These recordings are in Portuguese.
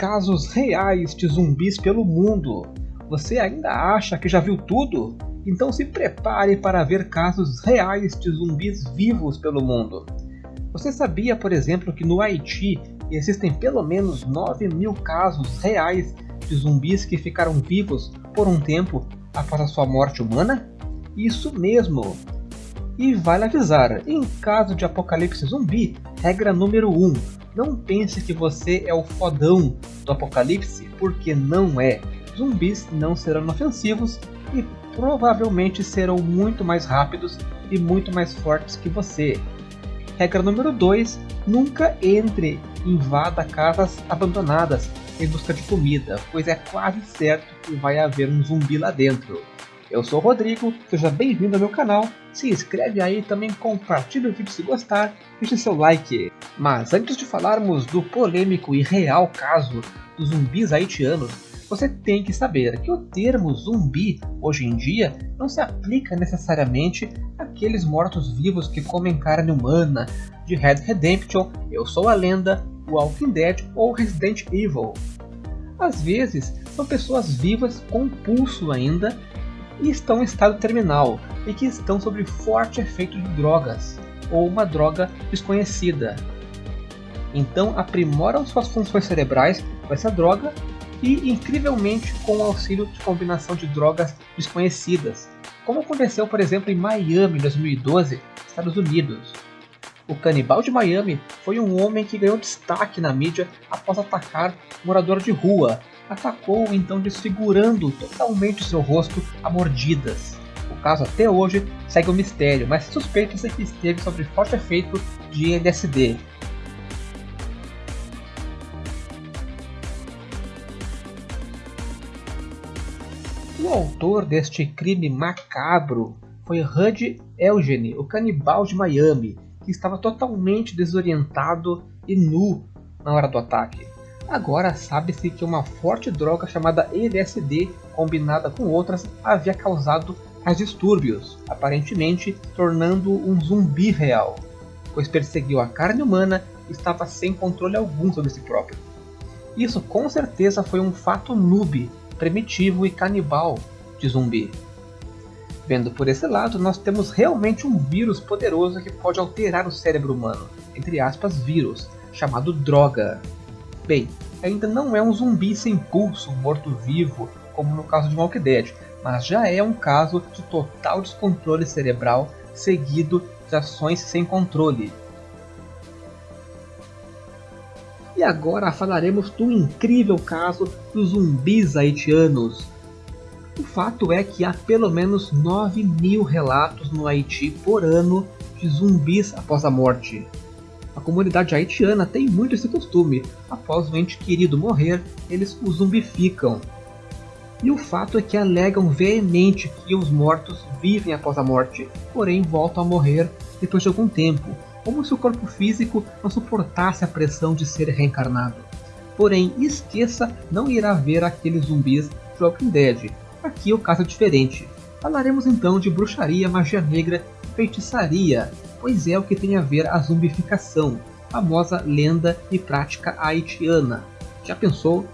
casos reais de zumbis pelo mundo. Você ainda acha que já viu tudo? Então se prepare para ver casos reais de zumbis vivos pelo mundo. Você sabia, por exemplo, que no Haiti existem pelo menos 9 mil casos reais de zumbis que ficaram vivos por um tempo após a sua morte humana? Isso mesmo! E vale avisar, em caso de apocalipse zumbi, regra número 1, não pense que você é o fodão do apocalipse, porque não é. Zumbis não serão inofensivos e provavelmente serão muito mais rápidos e muito mais fortes que você. Regra número 2: nunca entre e invada casas abandonadas em busca de comida, pois é quase certo que vai haver um zumbi lá dentro. Eu sou o Rodrigo, seja bem-vindo ao meu canal, se inscreve aí também compartilha o vídeo se gostar, deixe seu like. Mas antes de falarmos do polêmico e real caso dos zumbis haitianos, você tem que saber que o termo zumbi hoje em dia não se aplica necessariamente àqueles mortos-vivos que comem carne humana, de Red Redemption, Eu Sou a Lenda, Walking Dead ou Resident Evil. Às vezes, são pessoas vivas com pulso ainda e estão em estado terminal e que estão sob forte efeito de drogas ou uma droga desconhecida. Então aprimoram suas funções cerebrais com essa droga e incrivelmente com o auxílio de combinação de drogas desconhecidas, como aconteceu por exemplo em Miami em 2012, Estados Unidos. O canibal de Miami foi um homem que ganhou destaque na mídia após atacar um morador de rua. Atacou então desfigurando totalmente seu rosto a mordidas. O caso até hoje segue o um mistério, mas suspeita-se que esteve sob forte efeito de LSD. O autor deste crime macabro foi Hud Eugene, o canibal de Miami, que estava totalmente desorientado e nu na hora do ataque. Agora sabe-se que uma forte droga chamada LSD, combinada com outras, havia causado tais distúrbios, aparentemente tornando um zumbi real, pois perseguiu a carne humana e estava sem controle algum sobre si próprio. Isso com certeza foi um fato noob, primitivo e canibal de zumbi. Vendo por esse lado, nós temos realmente um vírus poderoso que pode alterar o cérebro humano, entre aspas vírus, chamado droga. Bem, ainda não é um zumbi sem pulso, morto-vivo, como no caso de Walking Dead, mas já é um caso de total descontrole cerebral seguido de ações sem controle. E agora falaremos do incrível caso dos zumbis haitianos, o fato é que há pelo menos 9 mil relatos no Haiti por ano de zumbis após a morte. Comunidade haitiana tem muito esse costume, após o ente querido morrer, eles o zumbificam. E o fato é que alegam veemente que os mortos vivem após a morte, porém voltam a morrer depois de algum tempo, como se o corpo físico não suportasse a pressão de ser reencarnado. Porém, esqueça, não irá ver aqueles zumbis de Walking Dead, Aqui o caso é diferente. Falaremos então de bruxaria, magia negra feitiçaria, pois é o que tem a ver a zumbificação, famosa lenda e prática haitiana. Já pensou?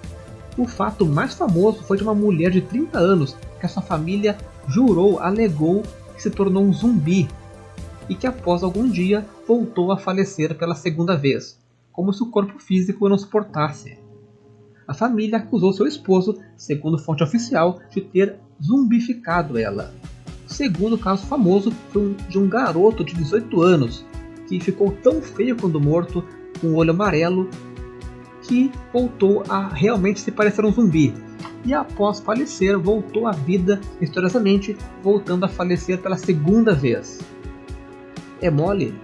O fato mais famoso foi de uma mulher de 30 anos que a sua família jurou, alegou que se tornou um zumbi e que após algum dia voltou a falecer pela segunda vez, como se o corpo físico não suportasse. A família acusou seu esposo, segundo fonte oficial, de ter zumbificado ela. O segundo caso famoso foi de um garoto de 18 anos, que ficou tão feio quando morto, com o olho amarelo, que voltou a realmente se parecer um zumbi. E após falecer, voltou à vida misteriosamente, voltando a falecer pela segunda vez. É mole?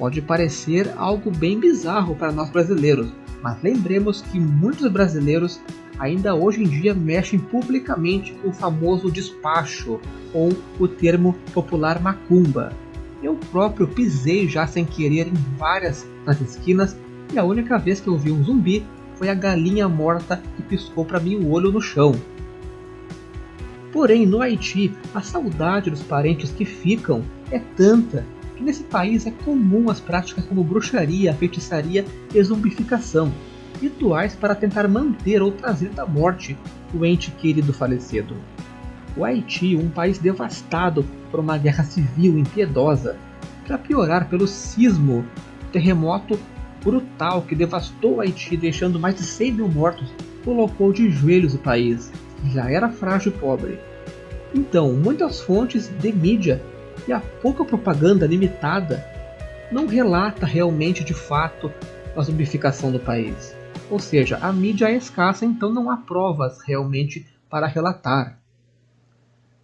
pode parecer algo bem bizarro para nós brasileiros, mas lembremos que muitos brasileiros ainda hoje em dia mexem publicamente com o famoso despacho ou o termo popular macumba. Eu próprio pisei já sem querer em várias nas esquinas e a única vez que eu vi um zumbi foi a galinha morta que piscou para mim o olho no chão. Porém, no Haiti, a saudade dos parentes que ficam é tanta que nesse país é comum as práticas como bruxaria, feitiçaria e zumbificação, rituais para tentar manter ou trazer da morte o ente querido falecido. O Haiti, um país devastado por uma guerra civil impiedosa, para piorar pelo sismo, terremoto brutal que devastou o Haiti, deixando mais de 100 mil mortos, colocou de joelhos o país, que já era frágil e pobre. Então, muitas fontes de mídia e a pouca propaganda limitada não relata realmente de fato a zumbificação do país. Ou seja, a mídia é escassa, então não há provas realmente para relatar.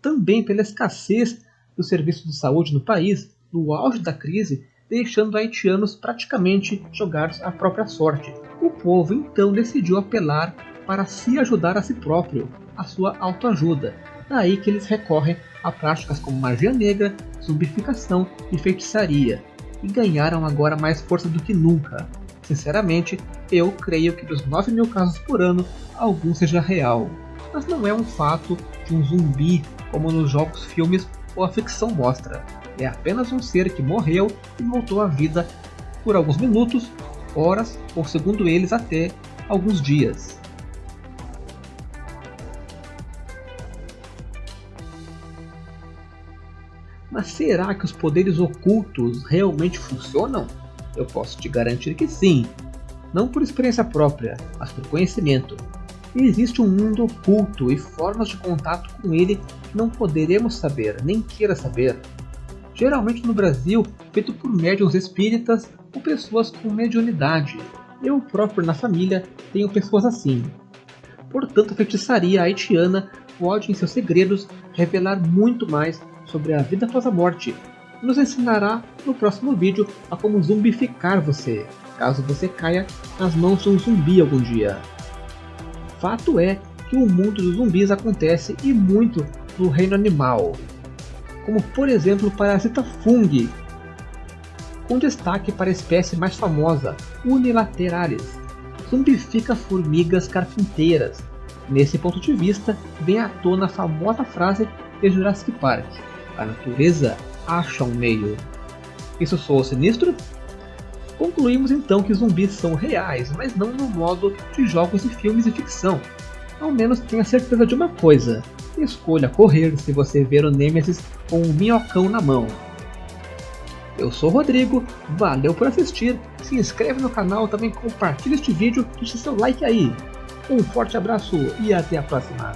Também pela escassez do serviço de saúde no país, no auge da crise, deixando haitianos praticamente jogados à própria sorte. O povo então decidiu apelar para se ajudar a si próprio, a sua autoajuda. Daí que eles recorrem a práticas como magia negra, zumbificação e feitiçaria, e ganharam agora mais força do que nunca. Sinceramente, eu creio que dos 9 mil casos por ano, algum seja real. Mas não é um fato de um zumbi como nos jogos, filmes ou a ficção mostra. É apenas um ser que morreu e voltou à vida por alguns minutos, horas ou, segundo eles, até alguns dias. Mas será que os poderes ocultos realmente funcionam? Eu posso te garantir que sim. Não por experiência própria, mas por conhecimento. existe um mundo oculto e formas de contato com ele que não poderemos saber, nem queira saber. Geralmente no Brasil, feito por médiums espíritas ou pessoas com mediunidade. Eu próprio na família tenho pessoas assim. Portanto, a feitiçaria haitiana pode, em seus segredos, revelar muito mais sobre a vida após a morte. Nos ensinará no próximo vídeo a como zumbificar você, caso você caia nas mãos de um zumbi algum dia. Fato é que o mundo dos zumbis acontece e muito no reino animal, como por exemplo o parasita fungi, com destaque para a espécie mais famosa, Unilateralis, zumbifica formigas carpinteiras. Nesse ponto de vista, vem à tona a famosa frase de Jurassic Park, a natureza acha um meio. Isso soa sinistro? Concluímos então que zumbis são reais, mas não no modo de jogos e filmes de ficção. Ao menos tenha certeza de uma coisa: escolha correr se você ver o Nemesis com um minhocão na mão. Eu sou o Rodrigo, valeu por assistir, se inscreve no canal, também compartilha este vídeo, deixa seu like aí. Um forte abraço e até a próxima.